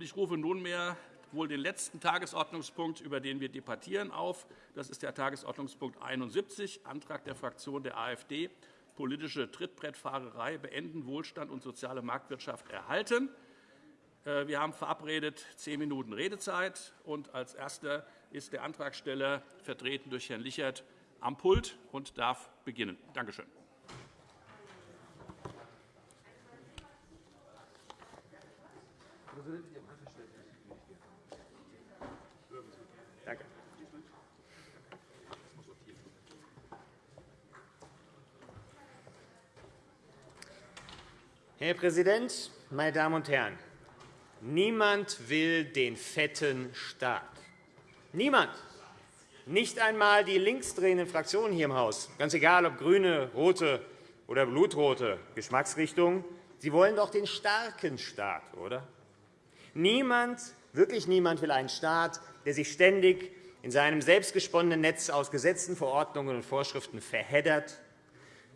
Ich rufe nunmehr wohl den letzten Tagesordnungspunkt, über den wir debattieren, auf. Das ist der Tagesordnungspunkt 71, Antrag der Fraktion der AfD, politische Trittbrettfahrerei beenden, Wohlstand und soziale Marktwirtschaft erhalten. Äh, wir haben verabredet zehn Minuten Redezeit. Und als Erster ist der Antragsteller, vertreten durch Herrn Lichert, am Pult und darf beginnen. Danke schön. Herr Präsident, meine Damen und Herren! Niemand will den fetten Staat. Niemand. Nicht einmal die linksdrehenden Fraktionen hier im Haus, ganz egal ob grüne, rote oder blutrote Geschmacksrichtung, sie wollen doch den starken Staat, oder? Niemand, wirklich niemand will einen Staat, der sich ständig in seinem selbstgesponnenen Netz aus Gesetzen, Verordnungen und Vorschriften verheddert,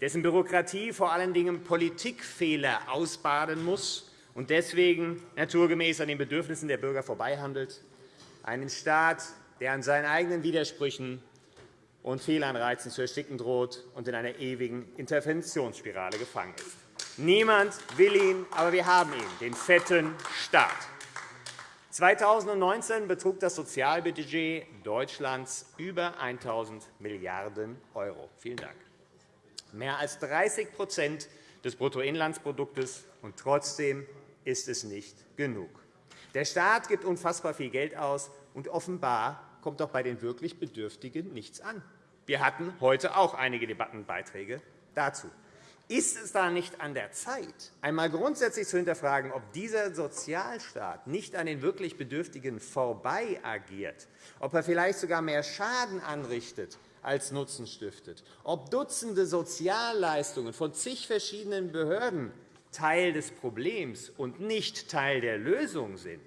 dessen Bürokratie vor allen Dingen Politikfehler ausbaden muss und deswegen naturgemäß an den Bedürfnissen der Bürger vorbeihandelt, einen Staat, der an seinen eigenen Widersprüchen und Fehlanreizen zu ersticken droht und in einer ewigen Interventionsspirale gefangen ist. Niemand will ihn, aber wir haben ihn, den fetten Staat. 2019 betrug das Sozialbudget Deutschlands über 1.000 Milliarden €. Vielen Dank. Mehr als 30% des Bruttoinlandsproduktes, und trotzdem ist es nicht genug. Der Staat gibt unfassbar viel Geld aus, und offenbar kommt auch bei den wirklich Bedürftigen nichts an. Wir hatten heute auch einige Debattenbeiträge dazu. Ist es da nicht an der Zeit, einmal grundsätzlich zu hinterfragen, ob dieser Sozialstaat nicht an den wirklich Bedürftigen vorbei agiert, ob er vielleicht sogar mehr Schaden anrichtet als Nutzen stiftet, ob Dutzende Sozialleistungen von zig verschiedenen Behörden Teil des Problems und nicht Teil der Lösung sind.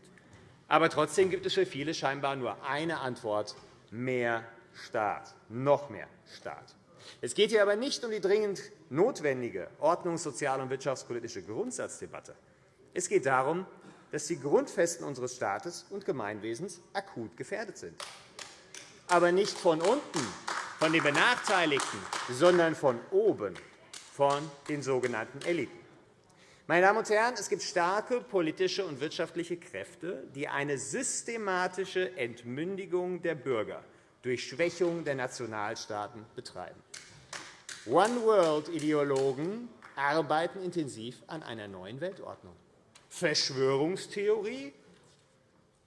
Aber trotzdem gibt es für viele scheinbar nur eine Antwort, mehr Staat, noch mehr Staat. Es geht hier aber nicht um die dringend notwendige ordnungs-, sozial- und wirtschaftspolitische Grundsatzdebatte. Es geht darum, dass die Grundfesten unseres Staates und Gemeinwesens akut gefährdet sind. Aber nicht von unten, von den Benachteiligten, sondern von oben, von den sogenannten Eliten. Meine Damen und Herren, es gibt starke politische und wirtschaftliche Kräfte, die eine systematische Entmündigung der Bürger durch Schwächung der Nationalstaaten betreiben. One-World-Ideologen arbeiten intensiv an einer neuen Weltordnung. Verschwörungstheorie?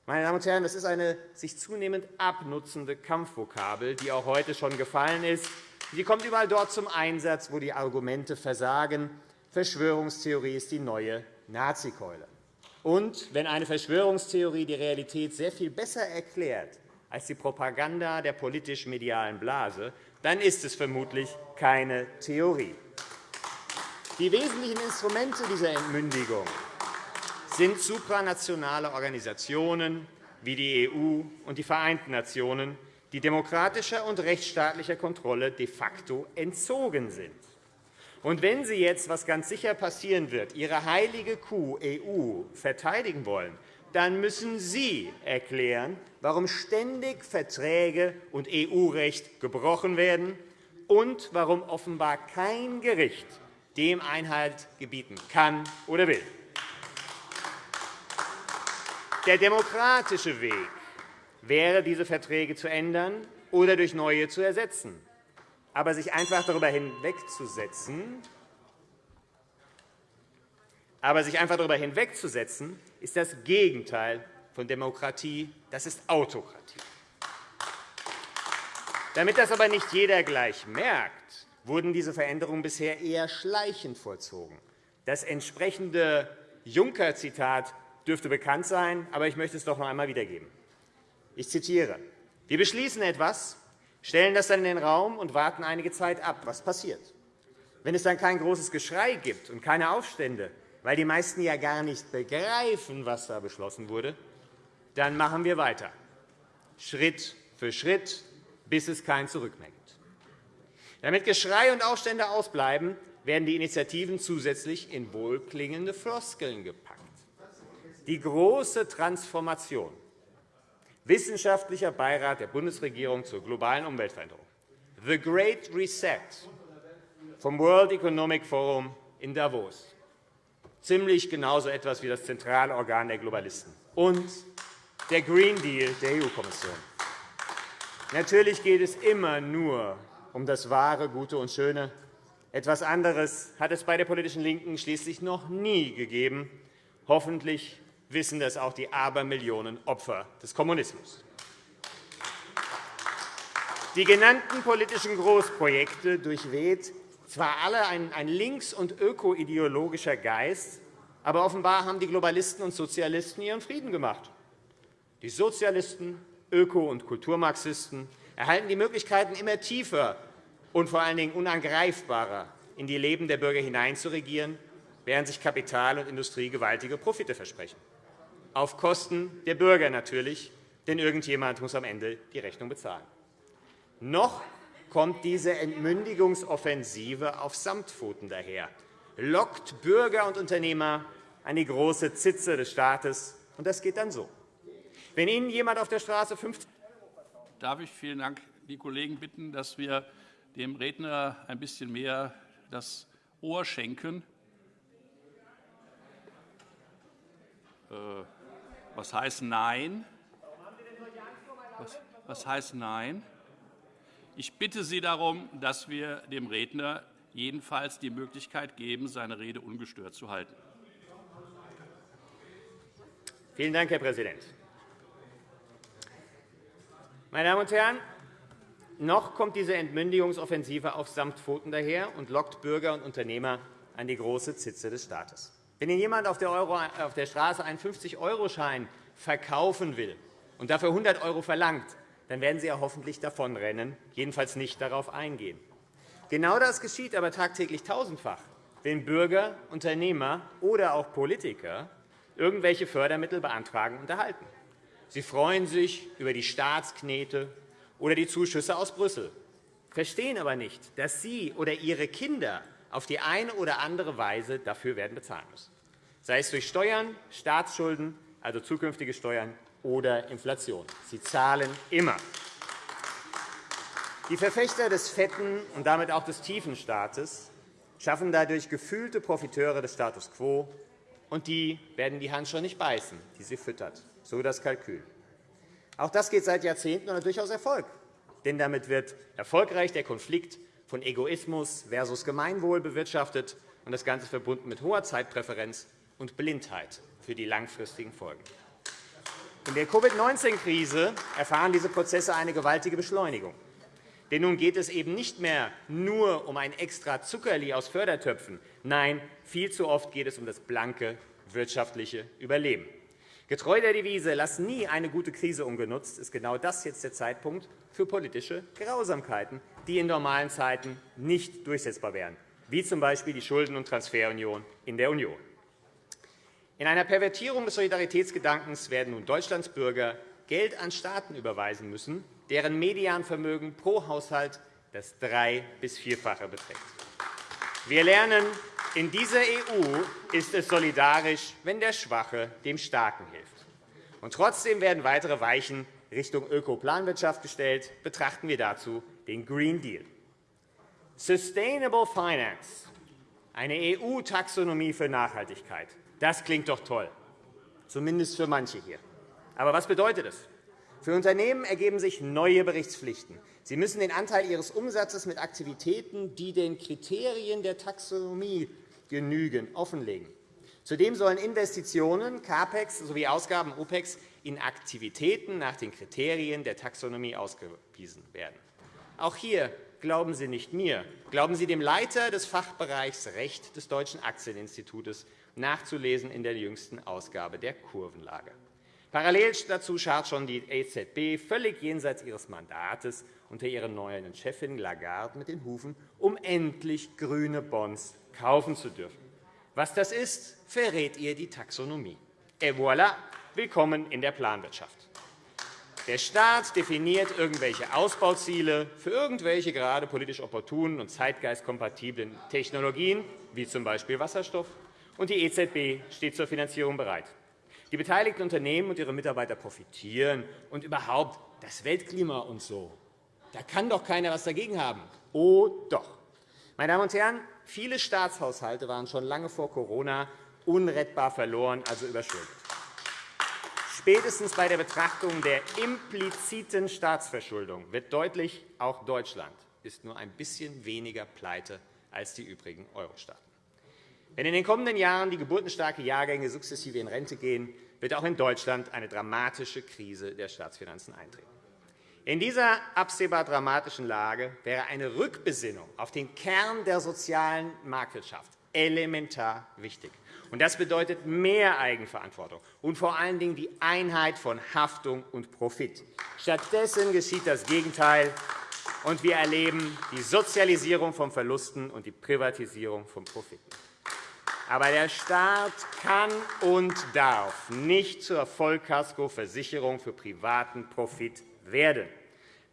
Meine Damen und Herren, das ist eine sich zunehmend abnutzende Kampfvokabel, die auch heute schon gefallen ist. Sie kommt überall dort zum Einsatz, wo die Argumente versagen. Verschwörungstheorie ist die neue Nazikeule. Und wenn eine Verschwörungstheorie die Realität sehr viel besser erklärt als die Propaganda der politisch-medialen Blase, dann ist es vermutlich keine Theorie. Die wesentlichen Instrumente dieser Entmündigung sind supranationale Organisationen wie die EU und die Vereinten Nationen, die demokratischer und rechtsstaatlicher Kontrolle de facto entzogen sind. Und wenn Sie jetzt, was ganz sicher passieren wird, Ihre heilige Kuh EU verteidigen wollen, dann müssen Sie erklären, warum ständig Verträge und EU-Recht gebrochen werden und warum offenbar kein Gericht dem Einhalt gebieten kann oder will. Der demokratische Weg wäre, diese Verträge zu ändern oder durch neue zu ersetzen. Aber sich einfach darüber hinwegzusetzen, aber sich einfach darüber hinwegzusetzen, ist das Gegenteil von Demokratie, das ist Autokratie. Damit das aber nicht jeder gleich merkt, wurden diese Veränderungen bisher eher schleichend vollzogen. Das entsprechende Juncker-Zitat dürfte bekannt sein, aber ich möchte es doch noch einmal wiedergeben. Ich zitiere. Wir beschließen etwas, stellen das dann in den Raum und warten einige Zeit ab, was passiert. Wenn es dann kein großes Geschrei gibt und keine Aufstände, weil die meisten ja gar nicht begreifen, was da beschlossen wurde, dann machen wir weiter, Schritt für Schritt, bis es kein Zurück mehr gibt. Damit Geschrei und Aufstände ausbleiben, werden die Initiativen zusätzlich in wohlklingende Floskeln gepackt. Die große Transformation, Wissenschaftlicher Beirat der Bundesregierung zur globalen Umweltveränderung, The Great Reset vom World Economic Forum in Davos, ziemlich genauso etwas wie das zentrale Organ der Globalisten, und der Green Deal der EU-Kommission. Natürlich geht es immer nur um das Wahre, Gute und Schöne. Etwas anderes hat es bei der politischen LINKEN schließlich noch nie gegeben. Hoffentlich wissen das auch die Abermillionen Opfer des Kommunismus. Die genannten politischen Großprojekte durchweht zwar alle ein links- und ökoideologischer Geist, aber offenbar haben die Globalisten und Sozialisten ihren Frieden gemacht. Die Sozialisten Öko- und Kulturmarxisten erhalten die Möglichkeiten, immer tiefer und vor allen Dingen unangreifbarer in die Leben der Bürger hineinzuregieren, während sich Kapital und Industrie gewaltige Profite versprechen. Auf Kosten der Bürger natürlich, denn irgendjemand muss am Ende die Rechnung bezahlen. Noch kommt diese Entmündigungsoffensive auf Samtpfoten daher, lockt Bürger und Unternehmer an die große Zitze des Staates. Und das geht dann so. Wenn Ihnen jemand auf der Straße 50 Darf ich vielen Dank die Kollegen bitten, dass wir dem Redner ein bisschen mehr das Ohr schenken? Äh, was heißt Nein? Was, was heißt Nein? Ich bitte Sie darum, dass wir dem Redner jedenfalls die Möglichkeit geben, seine Rede ungestört zu halten. Vielen Dank, Herr Präsident. Meine Damen und Herren, noch kommt diese Entmündigungsoffensive auf Samtpfoten daher und lockt Bürger und Unternehmer an die große Zitze des Staates. Wenn Ihnen jemand auf der, Euro, auf der Straße einen 50-Euro-Schein verkaufen will und dafür 100 € verlangt, dann werden Sie ja hoffentlich davonrennen, jedenfalls nicht darauf eingehen. Genau das geschieht aber tagtäglich tausendfach, wenn Bürger, Unternehmer oder auch Politiker irgendwelche Fördermittel beantragen und erhalten. Sie freuen sich über die Staatsknete oder die Zuschüsse aus Brüssel, verstehen aber nicht, dass Sie oder Ihre Kinder auf die eine oder andere Weise dafür werden bezahlen müssen, sei es durch Steuern, Staatsschulden, also zukünftige Steuern, oder Inflation. Sie zahlen immer. Die Verfechter des fetten und damit auch des tiefen Staates schaffen dadurch gefühlte Profiteure des Status quo, und die werden die Hand schon nicht beißen, die sie füttert. So das Kalkül. Auch das geht seit Jahrzehnten und hat durchaus Erfolg. Denn damit wird erfolgreich der Konflikt von Egoismus versus Gemeinwohl bewirtschaftet und das Ganze verbunden mit hoher Zeitpräferenz und Blindheit für die langfristigen Folgen. In der Covid-19-Krise erfahren diese Prozesse eine gewaltige Beschleunigung. Denn nun geht es eben nicht mehr nur um ein extra Zuckerli aus Fördertöpfen. Nein, viel zu oft geht es um das blanke wirtschaftliche Überleben. Getreu der Devise, lass nie eine gute Krise ungenutzt, ist genau das jetzt der Zeitpunkt für politische Grausamkeiten, die in normalen Zeiten nicht durchsetzbar wären, wie z. B. die Schulden- und Transferunion in der Union. In einer Pervertierung des Solidaritätsgedankens werden nun Deutschlands Bürger Geld an Staaten überweisen müssen, deren Medianvermögen pro Haushalt das drei- bis vierfache beträgt. Wir lernen, in dieser EU ist es solidarisch, wenn der Schwache dem Starken hilft. Und trotzdem werden weitere Weichen Richtung Ökoplanwirtschaft gestellt. Betrachten wir dazu den Green Deal. Sustainable Finance, eine EU-Taxonomie für Nachhaltigkeit. Das klingt doch toll, zumindest für manche hier. Aber was bedeutet es? Für Unternehmen ergeben sich neue Berichtspflichten. Sie müssen den Anteil ihres Umsatzes mit Aktivitäten, die den Kriterien der Taxonomie genügen, offenlegen. Zudem sollen Investitionen, CAPEX sowie Ausgaben OPEX in Aktivitäten nach den Kriterien der Taxonomie ausgewiesen werden. Auch hier glauben Sie nicht mir, glauben Sie dem Leiter des Fachbereichs Recht des Deutschen Aktieninstituts, nachzulesen in der jüngsten Ausgabe der Kurvenlage. Parallel dazu scharrt schon die EZB völlig jenseits ihres Mandates unter ihrer neuen Chefin Lagarde mit den Hufen, um endlich grüne Bonds kaufen zu dürfen. Was das ist, verrät ihr die Taxonomie. Et voilà, willkommen in der Planwirtschaft. Der Staat definiert irgendwelche Ausbauziele für irgendwelche gerade politisch opportunen und zeitgeistkompatiblen Technologien, wie z. B. Wasserstoff, und die EZB steht zur Finanzierung bereit. Die beteiligten Unternehmen und ihre Mitarbeiter profitieren. Und überhaupt das Weltklima und so. Da kann doch keiner etwas dagegen haben. Oh doch. Meine Damen und Herren, viele Staatshaushalte waren schon lange vor Corona unrettbar verloren, also überschuldet. Spätestens bei der Betrachtung der impliziten Staatsverschuldung wird deutlich, auch Deutschland ist nur ein bisschen weniger pleite als die übrigen Euro-Staaten. Wenn in den kommenden Jahren die geburtenstarken Jahrgänge sukzessive in Rente gehen, wird auch in Deutschland eine dramatische Krise der Staatsfinanzen eintreten. In dieser absehbar dramatischen Lage wäre eine Rückbesinnung auf den Kern der sozialen Marktwirtschaft elementar wichtig. Das bedeutet mehr Eigenverantwortung und vor allen Dingen die Einheit von Haftung und Profit. Stattdessen geschieht das Gegenteil, und wir erleben die Sozialisierung von Verlusten und die Privatisierung von Profiten. Aber der Staat kann und darf nicht zur Vollkaskoversicherung für privaten Profit werden.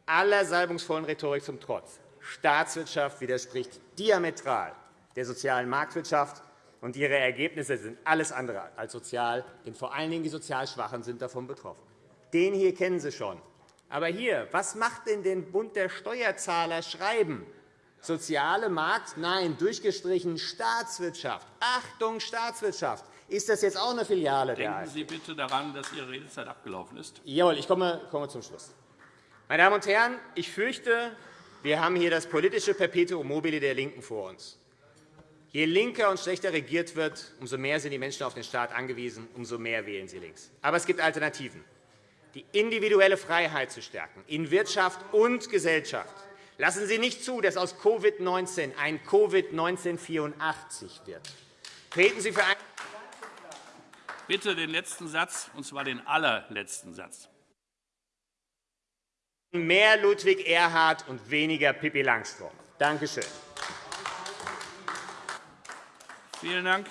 Aller salbungsvollen Rhetorik zum Trotz. Staatswirtschaft widerspricht diametral der sozialen Marktwirtschaft, und ihre Ergebnisse sind alles andere als sozial, denn vor allen Dingen die sozial Schwachen sind davon betroffen. Den hier kennen Sie schon. Aber hier, was macht denn den Bund der Steuerzahler schreiben? Soziale Markt? Nein, durchgestrichen Staatswirtschaft. Achtung, Staatswirtschaft. Ist das jetzt auch eine Filiale Denken der Denken Sie bitte daran, dass Ihre Redezeit abgelaufen ist. Jawohl, ich komme, komme zum Schluss. Meine Damen und Herren, ich fürchte, wir haben hier das politische Perpetuum mobile der LINKEN vor uns. Je linker und schlechter regiert wird, umso mehr sind die Menschen auf den Staat angewiesen, umso mehr wählen sie links. Aber es gibt Alternativen. Die individuelle Freiheit zu stärken, in Wirtschaft und Gesellschaft. Lassen Sie nicht zu, dass aus Covid-19 ein Covid-1984 wird. Treten Sie für ein Bitte den letzten Satz, und zwar den allerletzten Satz. Mehr Ludwig Erhard und weniger Pippi Langstrumpf. Danke schön. Vielen Dank.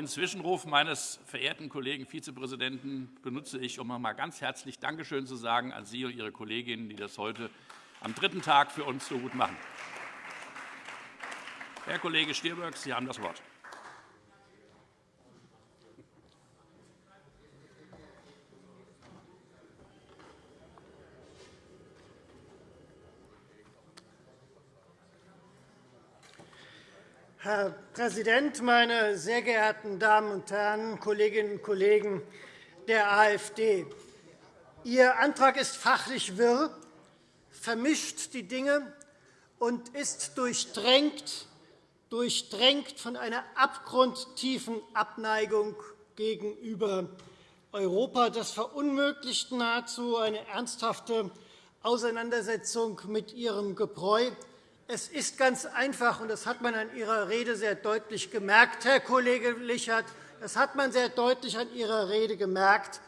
Den Zwischenruf meines verehrten Kollegen Vizepräsidenten benutze ich, um einmal ganz herzlich Dankeschön zu sagen an Sie und Ihre Kolleginnen, die das heute am dritten Tag für uns so gut machen. Herr Kollege Stirböck, Sie haben das Wort. Herr Präsident, meine sehr geehrten Damen und Herren, Kolleginnen und Kollegen der AfD! Ihr Antrag ist fachlich wirr, vermischt die Dinge und ist durchdrängt, durchdrängt von einer abgrundtiefen Abneigung gegenüber Europa. Das verunmöglicht nahezu eine ernsthafte Auseinandersetzung mit Ihrem Gebräu. Es ist ganz einfach, und das hat man an Ihrer Rede sehr deutlich gemerkt, Herr Kollege Lichert, das hat man sehr deutlich an Ihrer Rede gemerkt.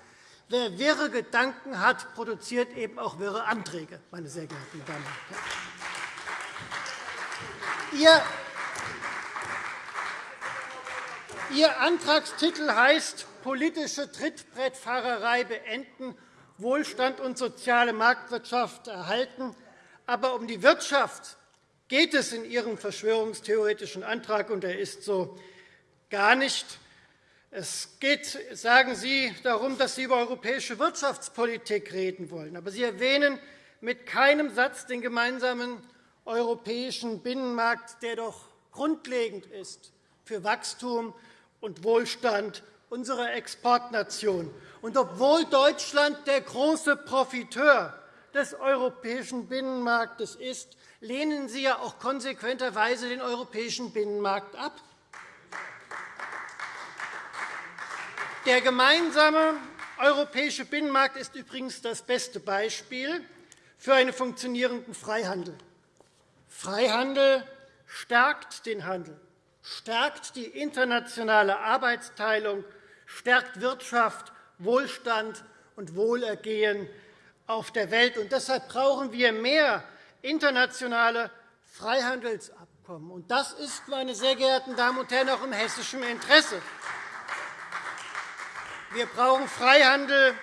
Wer wirre Gedanken hat, produziert eben auch wirre Anträge, meine sehr geehrten Damen und Herren. Ihr Antragstitel heißt politische Trittbrettfahrerei beenden, Wohlstand und soziale Marktwirtschaft erhalten. Aber um die Wirtschaft geht es in Ihrem verschwörungstheoretischen Antrag, und er ist so, gar nicht. Es geht, sagen Sie, darum, dass Sie über europäische Wirtschaftspolitik reden wollen. Aber Sie erwähnen mit keinem Satz den gemeinsamen europäischen Binnenmarkt, der doch grundlegend ist für Wachstum und Wohlstand unserer Exportnation. Und obwohl Deutschland der große Profiteur des europäischen Binnenmarktes ist, lehnen Sie ja auch konsequenterweise den europäischen Binnenmarkt ab. Der gemeinsame europäische Binnenmarkt ist übrigens das beste Beispiel für einen funktionierenden Freihandel. Freihandel stärkt den Handel, stärkt die internationale Arbeitsteilung, stärkt Wirtschaft, Wohlstand und Wohlergehen auf der Welt. Und deshalb brauchen wir mehr internationale Freihandelsabkommen. das ist, meine sehr geehrten Damen und Herren, auch im hessischen Interesse. Wir brauchen Freihandel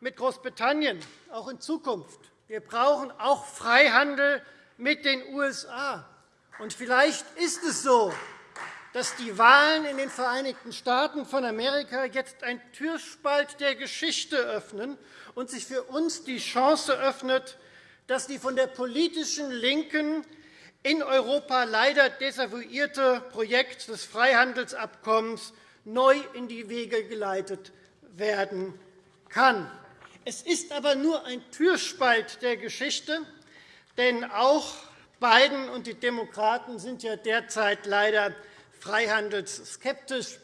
mit Großbritannien, auch in Zukunft. Wir brauchen auch Freihandel mit den USA. Und vielleicht ist es so, dass die Wahlen in den Vereinigten Staaten von Amerika jetzt ein Türspalt der Geschichte öffnen und sich für uns die Chance öffnet, dass die von der politischen Linken in Europa leider desavouierte Projekt des Freihandelsabkommens neu in die Wege geleitet werden kann. Es ist aber nur ein Türspalt der Geschichte, denn auch Biden und die Demokraten sind ja derzeit leider freihandelsskeptisch.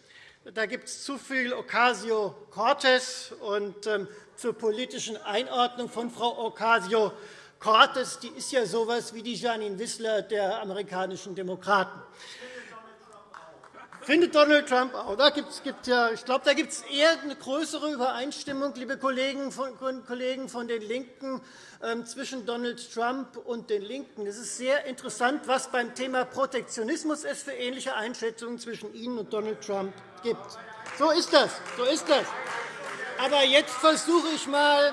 Da gibt es zu viel Ocasio-Cortez. Und ähm, zur politischen Einordnung von Frau Ocasio-Cortez, die ist ja so etwas wie die Janine Wissler der amerikanischen Demokraten. Findet Donald Trump auch. Da gibt's, gibt ja, ich glaube, da gibt es eher eine größere Übereinstimmung, liebe Kollegen von, Kollegen von den LINKEN, ähm, zwischen Donald Trump und den LINKEN. Es ist sehr interessant, was beim Thema Protektionismus es für ähnliche Einschätzungen zwischen Ihnen und Donald Trump gibt. So ist das. So ist das. Aber jetzt versuche ich mal,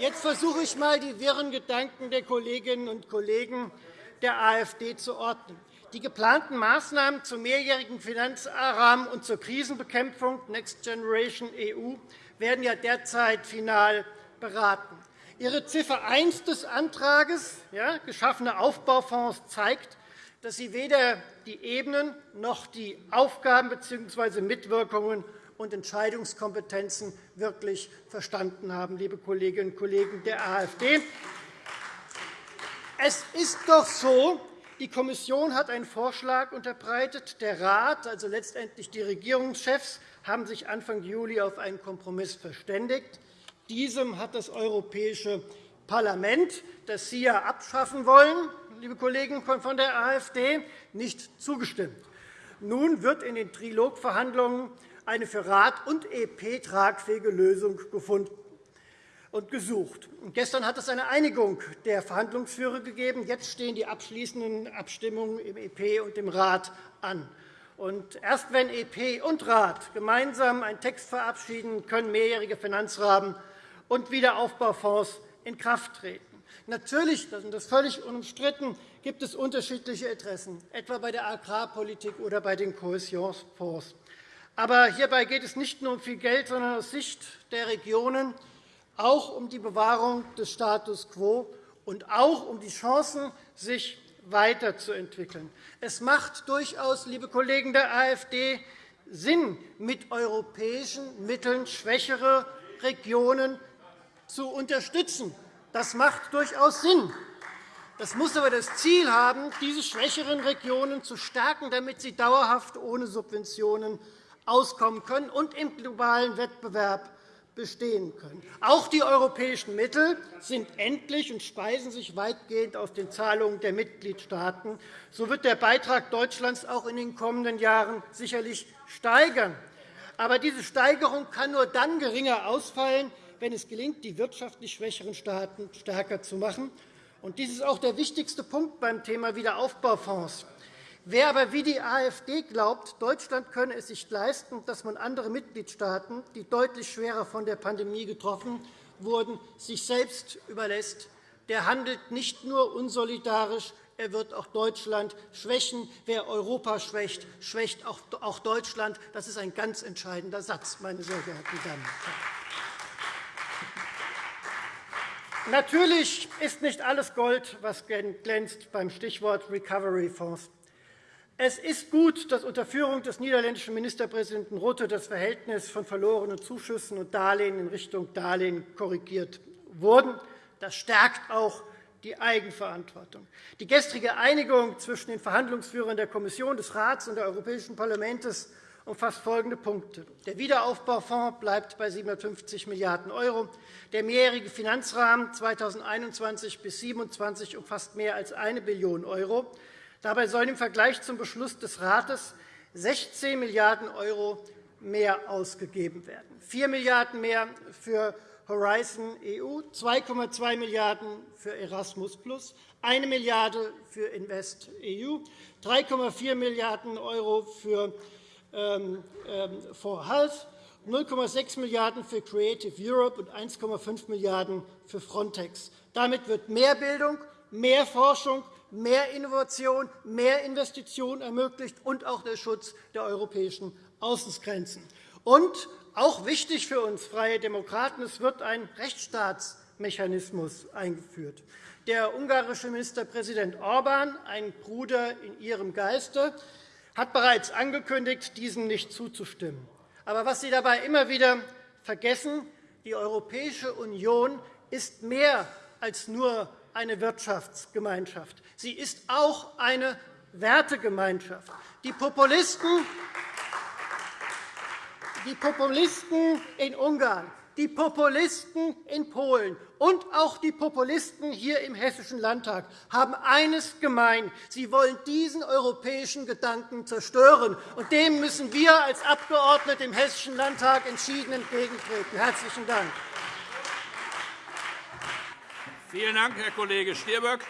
jetzt versuche ich mal die wirren Gedanken der Kolleginnen und Kollegen der AfD zu ordnen. Die geplanten Maßnahmen zum mehrjährigen Finanzrahmen und zur Krisenbekämpfung Next Generation EU werden ja derzeit final beraten. Ihre Ziffer 1 des Antrags, ja, geschaffene Aufbaufonds, zeigt, dass Sie weder die Ebenen noch die Aufgaben bzw. Mitwirkungen und Entscheidungskompetenzen wirklich verstanden haben, liebe Kolleginnen und Kollegen der AfD. Es ist doch so, die Kommission hat einen Vorschlag unterbreitet. Der Rat, also letztendlich die Regierungschefs, haben sich Anfang Juli auf einen Kompromiss verständigt. Diesem hat das Europäische Parlament, das Sie ja abschaffen wollen, liebe Kollegen von der AfD, nicht zugestimmt. Nun wird in den Trilogverhandlungen eine für Rat und EP tragfähige Lösung gefunden und gesucht. Gestern hat es eine Einigung der Verhandlungsführer gegeben. Jetzt stehen die abschließenden Abstimmungen im EP und im Rat an. Und erst wenn EP und Rat gemeinsam einen Text verabschieden, können mehrjährige Finanzrahmen und Wiederaufbaufonds in Kraft treten. Natürlich, das ist völlig unumstritten, gibt es unterschiedliche Interessen, etwa bei der Agrarpolitik oder bei den Kohäsionsfonds. Aber hierbei geht es nicht nur um viel Geld, sondern aus Sicht der Regionen auch um die Bewahrung des Status quo und auch um die Chancen, sich weiterzuentwickeln. Es macht durchaus, liebe Kollegen der AfD, Sinn, mit europäischen Mitteln schwächere Regionen zu unterstützen. Das macht durchaus Sinn. Das muss aber das Ziel haben, diese schwächeren Regionen zu stärken, damit sie dauerhaft ohne Subventionen auskommen können und im globalen Wettbewerb bestehen können. Auch die europäischen Mittel sind endlich und speisen sich weitgehend aus den Zahlungen der Mitgliedstaaten. So wird der Beitrag Deutschlands auch in den kommenden Jahren sicherlich steigern. Aber diese Steigerung kann nur dann geringer ausfallen, wenn es gelingt, die wirtschaftlich schwächeren Staaten stärker zu machen. Dies ist auch der wichtigste Punkt beim Thema Wiederaufbaufonds. Wer aber wie die AfD glaubt, Deutschland könne es sich leisten, dass man andere Mitgliedstaaten, die deutlich schwerer von der Pandemie getroffen wurden, sich selbst überlässt, der handelt nicht nur unsolidarisch, er wird auch Deutschland schwächen. Wer Europa schwächt, schwächt auch Deutschland. Das ist ein ganz entscheidender Satz, meine sehr geehrten Damen und Herren. Natürlich ist nicht alles Gold, was glänzt beim Stichwort Recovery-Fonds. Es ist gut, dass unter Führung des niederländischen Ministerpräsidenten Rutte das Verhältnis von verlorenen Zuschüssen und Darlehen in Richtung Darlehen korrigiert wurde. Das stärkt auch die Eigenverantwortung. Die gestrige Einigung zwischen den Verhandlungsführern der Kommission, des Rats und des Europäischen Parlaments umfasst folgende Punkte. Der Wiederaufbaufonds bleibt bei 750 Milliarden €. Der mehrjährige Finanzrahmen 2021 bis 2027 umfasst mehr als 1 Billion €. Dabei sollen im Vergleich zum Beschluss des Rates 16 Milliarden € mehr ausgegeben werden, 4 Milliarden € mehr für Horizon EU, 2,2 Milliarden € für Erasmus+, 1 Milliarde € für Invest EU, 3,4 Milliarden € für ähm, ähm, for Health 0,6 Milliarden € für Creative Europe und 1,5 Milliarden € für Frontex. Damit wird mehr Bildung, mehr Forschung, mehr Innovation, mehr Investitionen ermöglicht und auch der Schutz der europäischen Außengrenzen. Und auch wichtig für uns Freie Demokraten, es wird ein Rechtsstaatsmechanismus eingeführt. Der ungarische Ministerpräsident Orbán, ein Bruder in Ihrem Geiste, hat bereits angekündigt, diesem nicht zuzustimmen. Aber was Sie dabei immer wieder vergessen, die Europäische Union ist mehr als nur eine Wirtschaftsgemeinschaft. Sie ist auch eine Wertegemeinschaft. Die Populisten, die Populisten in Ungarn, die Populisten in Polen und auch die Populisten hier im Hessischen Landtag haben eines gemein. Sie wollen diesen europäischen Gedanken zerstören. Und dem müssen wir als Abgeordnete im Hessischen Landtag entschieden entgegentreten. – Herzlichen Dank. Vielen Dank, Herr Kollege Stirböck.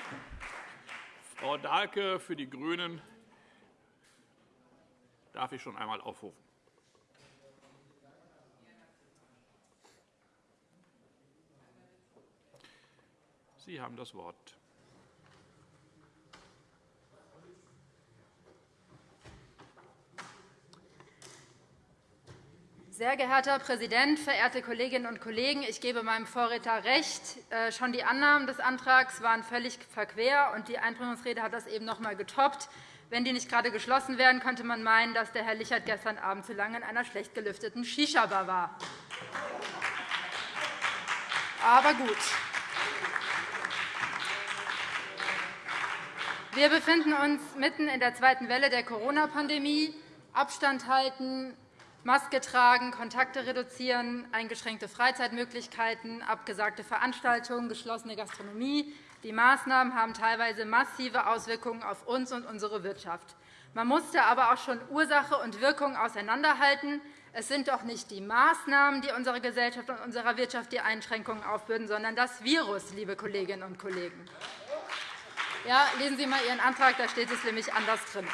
Frau Dahlke für die GRÜNEN darf ich schon einmal aufrufen. Sie haben das Wort. Sehr geehrter Herr Präsident, verehrte Kolleginnen und Kollegen! Ich gebe meinem Vorredner recht. Äh, schon die Annahmen des Antrags waren völlig verquer, und die Einbringungsrede hat das eben noch einmal getoppt. Wenn die nicht gerade geschlossen wären, könnte man meinen, dass der Herr Lichert gestern Abend zu lange in einer schlecht gelüfteten Shisha-Bar war. Aber gut. Wir befinden uns mitten in der zweiten Welle der Corona-Pandemie. Abstand halten, Maske tragen, Kontakte reduzieren, eingeschränkte Freizeitmöglichkeiten, abgesagte Veranstaltungen, geschlossene Gastronomie. Die Maßnahmen haben teilweise massive Auswirkungen auf uns und unsere Wirtschaft. Man musste aber auch schon Ursache und Wirkung auseinanderhalten. Es sind doch nicht die Maßnahmen, die unserer Gesellschaft und unserer Wirtschaft die Einschränkungen aufbürden, sondern das Virus, liebe Kolleginnen und Kollegen. Ja, lesen Sie einmal Ihren Antrag, da steht es nämlich anders drin.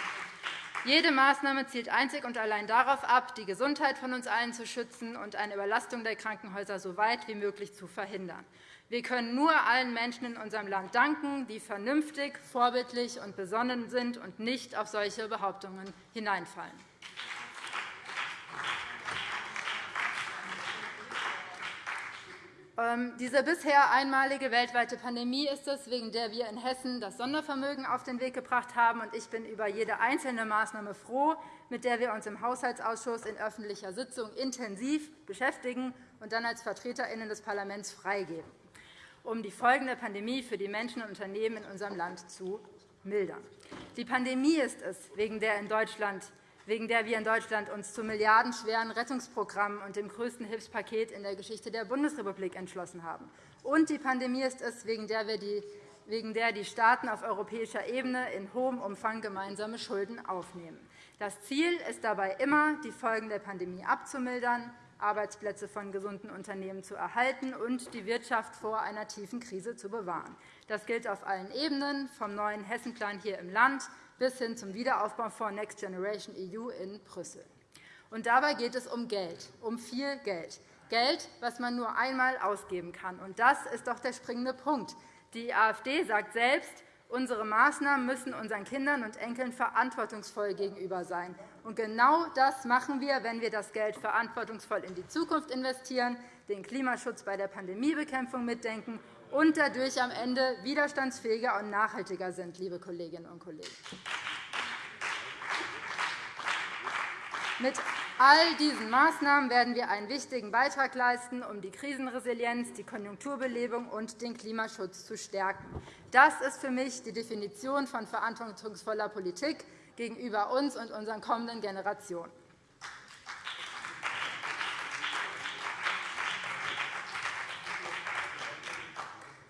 Jede Maßnahme zielt einzig und allein darauf ab, die Gesundheit von uns allen zu schützen und eine Überlastung der Krankenhäuser so weit wie möglich zu verhindern. Wir können nur allen Menschen in unserem Land danken, die vernünftig, vorbildlich und besonnen sind und nicht auf solche Behauptungen hineinfallen. Diese bisher einmalige weltweite Pandemie ist es, wegen der wir in Hessen das Sondervermögen auf den Weg gebracht haben. Ich bin über jede einzelne Maßnahme froh, mit der wir uns im Haushaltsausschuss in öffentlicher Sitzung intensiv beschäftigen und dann als VertreterInnen des Parlaments freigeben, um die Folgen der Pandemie für die Menschen und Unternehmen in unserem Land zu mildern. Die Pandemie ist es, wegen der in Deutschland wegen der wir in Deutschland uns zu milliardenschweren Rettungsprogrammen und dem größten Hilfspaket in der Geschichte der Bundesrepublik entschlossen haben. Und die Pandemie ist es, wegen der, wir die, wegen der die Staaten auf europäischer Ebene in hohem Umfang gemeinsame Schulden aufnehmen. Das Ziel ist dabei immer, die Folgen der Pandemie abzumildern, Arbeitsplätze von gesunden Unternehmen zu erhalten und die Wirtschaft vor einer tiefen Krise zu bewahren. Das gilt auf allen Ebenen, vom neuen Hessenplan hier im Land bis hin zum Wiederaufbaufonds Next Generation EU in Brüssel. Und dabei geht es um Geld, um viel Geld. Geld, das man nur einmal ausgeben kann. Und das ist doch der springende Punkt. Die AfD sagt selbst, unsere Maßnahmen müssen unseren Kindern und Enkeln verantwortungsvoll gegenüber sein. Und genau das machen wir, wenn wir das Geld verantwortungsvoll in die Zukunft investieren, den Klimaschutz bei der Pandemiebekämpfung mitdenken und dadurch am Ende widerstandsfähiger und nachhaltiger sind, liebe Kolleginnen und Kollegen. Mit all diesen Maßnahmen werden wir einen wichtigen Beitrag leisten, um die Krisenresilienz, die Konjunkturbelebung und den Klimaschutz zu stärken. Das ist für mich die Definition von verantwortungsvoller Politik gegenüber uns und unseren kommenden Generationen.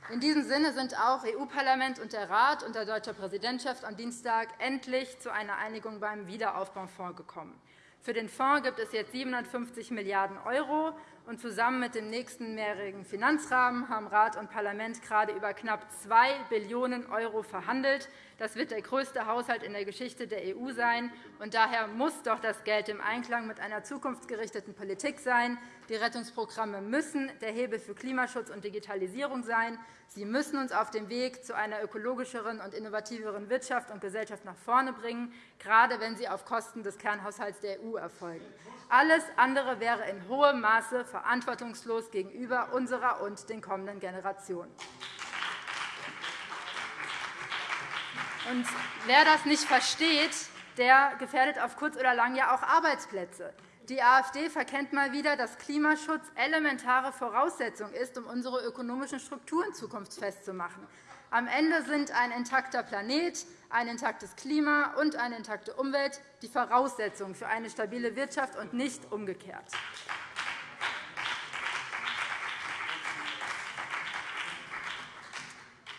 In diesem Sinne sind auch EU-Parlament und der Rat unter deutscher Präsidentschaft am Dienstag endlich zu einer Einigung beim Wiederaufbaufonds gekommen. Für den Fonds gibt es jetzt 750 Milliarden € Und zusammen mit dem nächsten mehrjährigen Finanzrahmen haben Rat und Parlament gerade über knapp 2 Billionen € verhandelt. Das wird der größte Haushalt in der Geschichte der EU sein. Und daher muss doch das Geld im Einklang mit einer zukunftsgerichteten Politik sein. Die Rettungsprogramme müssen der Hebel für Klimaschutz und Digitalisierung sein. Sie müssen uns auf dem Weg zu einer ökologischeren und innovativeren Wirtschaft und Gesellschaft nach vorne bringen, gerade wenn sie auf Kosten des Kernhaushalts der EU erfolgen. Alles andere wäre in hohem Maße verantwortungslos gegenüber unserer und den kommenden Generationen. Und wer das nicht versteht, der gefährdet auf kurz oder lang ja auch Arbeitsplätze. Die AfD verkennt mal wieder, dass Klimaschutz elementare Voraussetzung ist, um unsere ökonomischen Strukturen zukunftsfest zu machen. Am Ende sind ein intakter Planet, ein intaktes Klima und eine intakte Umwelt die Voraussetzungen für eine stabile Wirtschaft und nicht umgekehrt.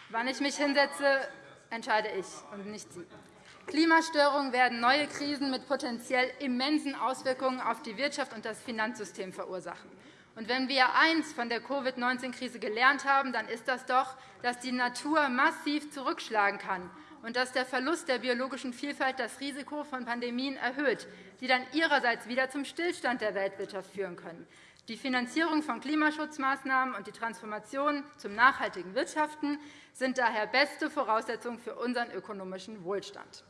Wann ich mich hinsetze, entscheide ich und nicht Sie. Klimastörungen werden neue Krisen mit potenziell immensen Auswirkungen auf die Wirtschaft und das Finanzsystem verursachen. Und wenn wir eins von der Covid-19-Krise gelernt haben, dann ist das doch, dass die Natur massiv zurückschlagen kann und dass der Verlust der biologischen Vielfalt das Risiko von Pandemien erhöht, die dann ihrerseits wieder zum Stillstand der Weltwirtschaft führen können. Die Finanzierung von Klimaschutzmaßnahmen und die Transformation zum nachhaltigen Wirtschaften sind daher beste Voraussetzungen für unseren ökonomischen Wohlstand.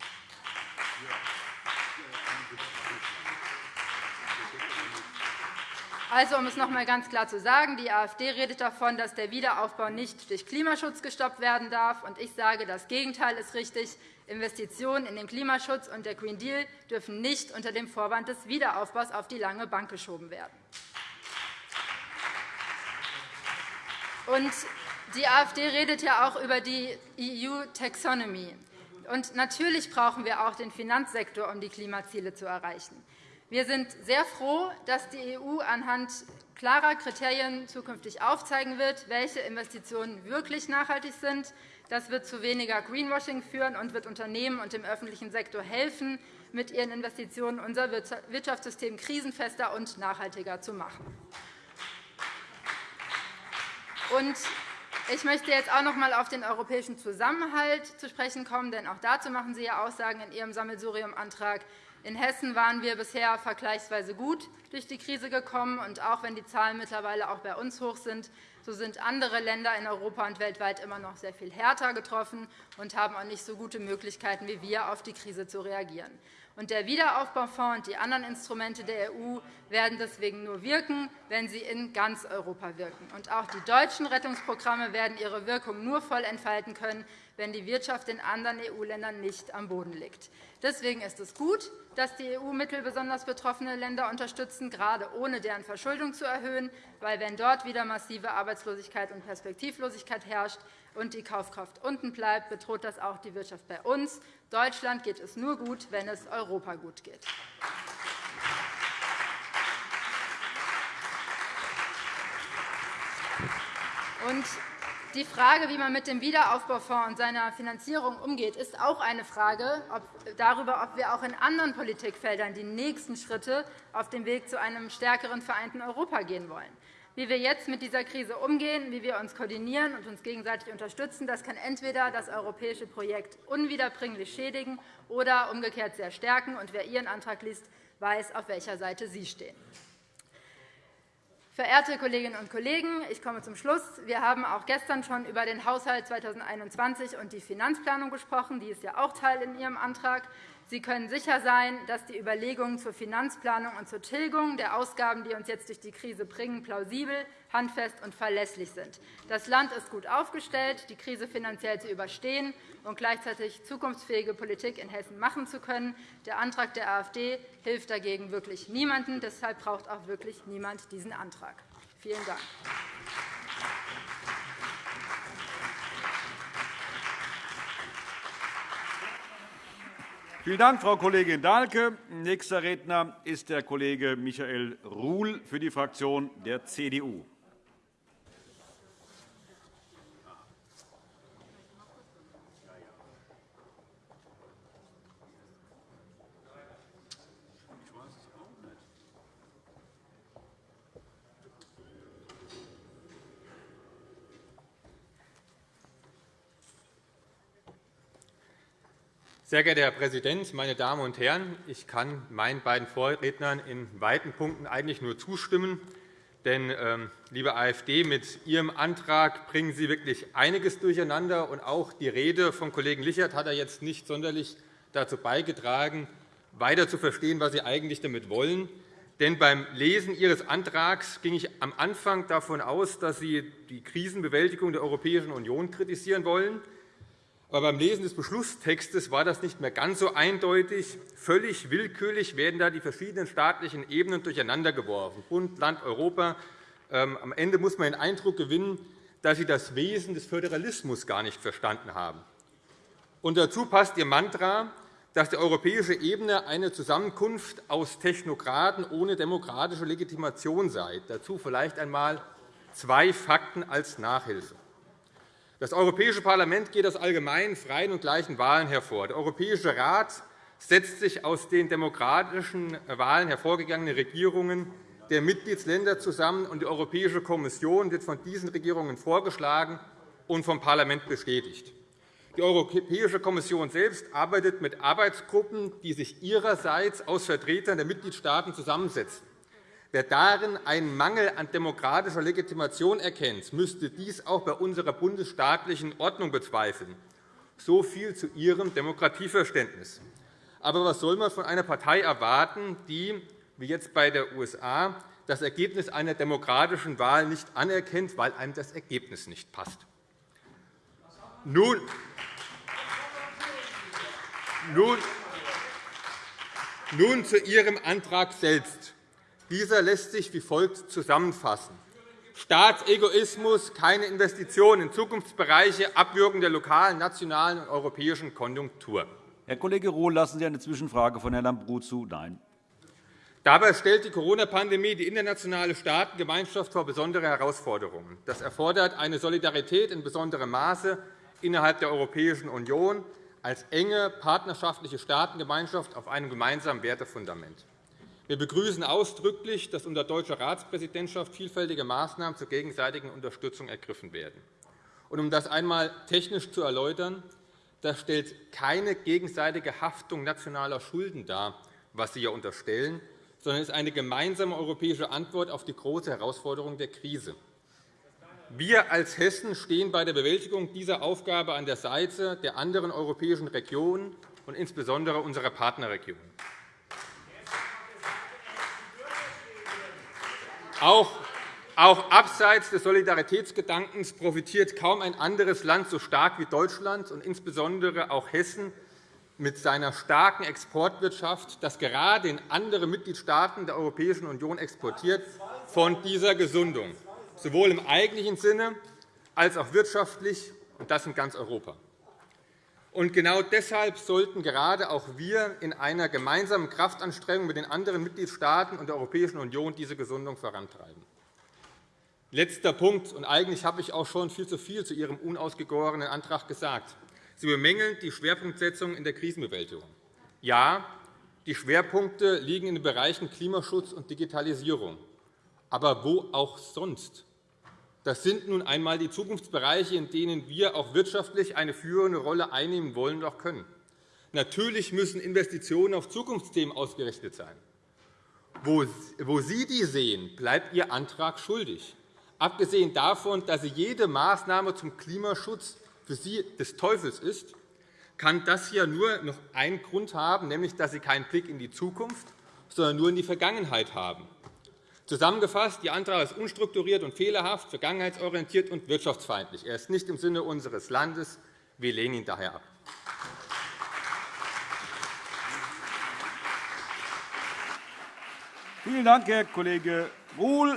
Also, um es noch einmal ganz klar zu sagen, die AfD redet davon, dass der Wiederaufbau nicht durch Klimaschutz gestoppt werden darf. Und ich sage, das Gegenteil ist richtig. Investitionen in den Klimaschutz und der Green Deal dürfen nicht unter dem Vorwand des Wiederaufbaus auf die lange Bank geschoben werden. Und die AfD redet ja auch über die EU-Taxonomy. Und natürlich brauchen wir auch den Finanzsektor, um die Klimaziele zu erreichen. Wir sind sehr froh, dass die EU anhand klarer Kriterien zukünftig aufzeigen wird, welche Investitionen wirklich nachhaltig sind. Das wird zu weniger Greenwashing führen und wird Unternehmen und dem öffentlichen Sektor helfen, mit ihren Investitionen unser Wirtschaftssystem krisenfester und nachhaltiger zu machen. Ich möchte jetzt auch noch einmal auf den europäischen Zusammenhalt zu sprechen kommen, denn auch dazu machen Sie ja Aussagen in Ihrem Sammelsurium-Antrag. In Hessen waren wir bisher vergleichsweise gut durch die Krise gekommen. Und auch wenn die Zahlen mittlerweile auch bei uns hoch sind, so sind andere Länder in Europa und weltweit immer noch sehr viel härter getroffen und haben auch nicht so gute Möglichkeiten wie wir, auf die Krise zu reagieren. Und der Wiederaufbaufonds und die anderen Instrumente der EU werden deswegen nur wirken, wenn sie in ganz Europa wirken. Und auch die deutschen Rettungsprogramme werden ihre Wirkung nur voll entfalten können, wenn die Wirtschaft in anderen EU-Ländern nicht am Boden liegt. Deswegen ist es gut, dass die EU-Mittel besonders betroffene Länder unterstützen, gerade ohne deren Verschuldung zu erhöhen. Weil, wenn dort wieder massive Arbeitslosigkeit und Perspektivlosigkeit herrscht und die Kaufkraft unten bleibt, bedroht das auch die Wirtschaft bei uns. Deutschland geht es nur gut, wenn es Europa gut geht. Und die Frage, wie man mit dem Wiederaufbaufonds und seiner Finanzierung umgeht, ist auch eine Frage darüber, ob wir auch in anderen Politikfeldern die nächsten Schritte auf dem Weg zu einem stärkeren vereinten Europa gehen wollen. Wie wir jetzt mit dieser Krise umgehen, wie wir uns koordinieren und uns gegenseitig unterstützen, das kann entweder das europäische Projekt unwiederbringlich schädigen oder umgekehrt sehr stärken. Und wer Ihren Antrag liest, weiß, auf welcher Seite Sie stehen. Verehrte Kolleginnen und Kollegen, ich komme zum Schluss. Wir haben auch gestern schon über den Haushalt 2021 und die Finanzplanung gesprochen. Die ist ja auch Teil in Ihrem Antrag. Sie können sicher sein, dass die Überlegungen zur Finanzplanung und zur Tilgung der Ausgaben, die uns jetzt durch die Krise bringen, plausibel, handfest und verlässlich sind. Das Land ist gut aufgestellt, die Krise finanziell zu überstehen und gleichzeitig zukunftsfähige Politik in Hessen machen zu können. Der Antrag der AfD hilft dagegen wirklich niemandem. Deshalb braucht auch wirklich niemand diesen Antrag. Vielen Dank. Vielen Dank, Frau Kollegin Dahlke. Nächster Redner ist der Kollege Michael Ruhl für die Fraktion der CDU. Sehr geehrter Herr Präsident, meine Damen und Herren! Ich kann meinen beiden Vorrednern in weiten Punkten eigentlich nur zustimmen. Denn, ähm, liebe AfD, mit Ihrem Antrag bringen Sie wirklich einiges durcheinander. Und auch die Rede von Kollegen Lichert hat er jetzt nicht sonderlich dazu beigetragen, weiter zu verstehen, was Sie eigentlich damit wollen. Denn beim Lesen Ihres Antrags ging ich am Anfang davon aus, dass Sie die Krisenbewältigung der Europäischen Union kritisieren wollen. Aber beim Lesen des Beschlusstextes war das nicht mehr ganz so eindeutig. Völlig willkürlich werden da die verschiedenen staatlichen Ebenen durcheinandergeworfen, Bund, Land, Europa. Ähm, am Ende muss man den Eindruck gewinnen, dass Sie das Wesen des Föderalismus gar nicht verstanden haben. Und dazu passt Ihr Mantra, dass die europäische Ebene eine Zusammenkunft aus Technokraten ohne demokratische Legitimation sei. Dazu vielleicht einmal zwei Fakten als Nachhilfe. Das Europäische Parlament geht aus allgemeinen, freien und gleichen Wahlen hervor. Der Europäische Rat setzt sich aus den demokratischen Wahlen hervorgegangenen Regierungen der Mitgliedsländer zusammen, und die Europäische Kommission wird von diesen Regierungen vorgeschlagen und vom Parlament bestätigt. Die Europäische Kommission selbst arbeitet mit Arbeitsgruppen, die sich ihrerseits aus Vertretern der Mitgliedstaaten zusammensetzen. Wer darin einen Mangel an demokratischer Legitimation erkennt, müsste dies auch bei unserer bundesstaatlichen Ordnung bezweifeln. So viel zu Ihrem Demokratieverständnis. Aber was soll man von einer Partei erwarten, die, wie jetzt bei der USA, das Ergebnis einer demokratischen Wahl nicht anerkennt, weil einem das Ergebnis nicht passt? Nun, nun, nun zu Ihrem Antrag selbst. Dieser lässt sich wie folgt zusammenfassen. Staatsegoismus, keine Investitionen in Zukunftsbereiche, Abwürgen der lokalen, nationalen und europäischen Konjunktur. Herr Kollege Rohl, lassen Sie eine Zwischenfrage von Herrn Lambrou zu? Nein. Dabei stellt die Corona-Pandemie die internationale Staatengemeinschaft vor besondere Herausforderungen. Das erfordert eine Solidarität in besonderem Maße innerhalb der Europäischen Union als enge partnerschaftliche Staatengemeinschaft auf einem gemeinsamen Wertefundament. Wir begrüßen ausdrücklich, dass unter deutscher Ratspräsidentschaft vielfältige Maßnahmen zur gegenseitigen Unterstützung ergriffen werden. um das einmal technisch zu erläutern, das stellt keine gegenseitige Haftung nationaler Schulden dar, was Sie ja unterstellen, sondern ist eine gemeinsame europäische Antwort auf die große Herausforderung der Krise. Wir als Hessen stehen bei der Bewältigung dieser Aufgabe an der Seite der anderen europäischen Regionen und insbesondere unserer Partnerregionen. Auch, auch abseits des Solidaritätsgedankens profitiert kaum ein anderes Land so stark wie Deutschland und insbesondere auch Hessen mit seiner starken Exportwirtschaft, das gerade in andere Mitgliedstaaten der Europäischen Union exportiert, von dieser Gesundung, sowohl im eigentlichen Sinne als auch wirtschaftlich, und das in ganz Europa. Und genau deshalb sollten gerade auch wir in einer gemeinsamen Kraftanstrengung mit den anderen Mitgliedstaaten und der Europäischen Union diese Gesundung vorantreiben. Letzter Punkt. Und eigentlich habe ich auch schon viel zu viel zu Ihrem unausgegorenen Antrag gesagt. Sie bemängeln die Schwerpunktsetzung in der Krisenbewältigung. Ja, die Schwerpunkte liegen in den Bereichen Klimaschutz und Digitalisierung. Aber wo auch sonst? Das sind nun einmal die Zukunftsbereiche, in denen wir auch wirtschaftlich eine führende Rolle einnehmen wollen und auch können. Natürlich müssen Investitionen auf Zukunftsthemen ausgerichtet sein. Wo Sie die sehen, bleibt Ihr Antrag schuldig. Abgesehen davon, dass Sie jede Maßnahme zum Klimaschutz für Sie des Teufels ist, kann das ja nur noch einen Grund haben, nämlich dass Sie keinen Blick in die Zukunft, sondern nur in die Vergangenheit haben. Zusammengefasst, Ihr Antrag ist unstrukturiert und fehlerhaft, vergangenheitsorientiert und wirtschaftsfeindlich. Er ist nicht im Sinne unseres Landes. Wir lehnen ihn daher ab. Vielen Dank, Herr Kollege Ruhl.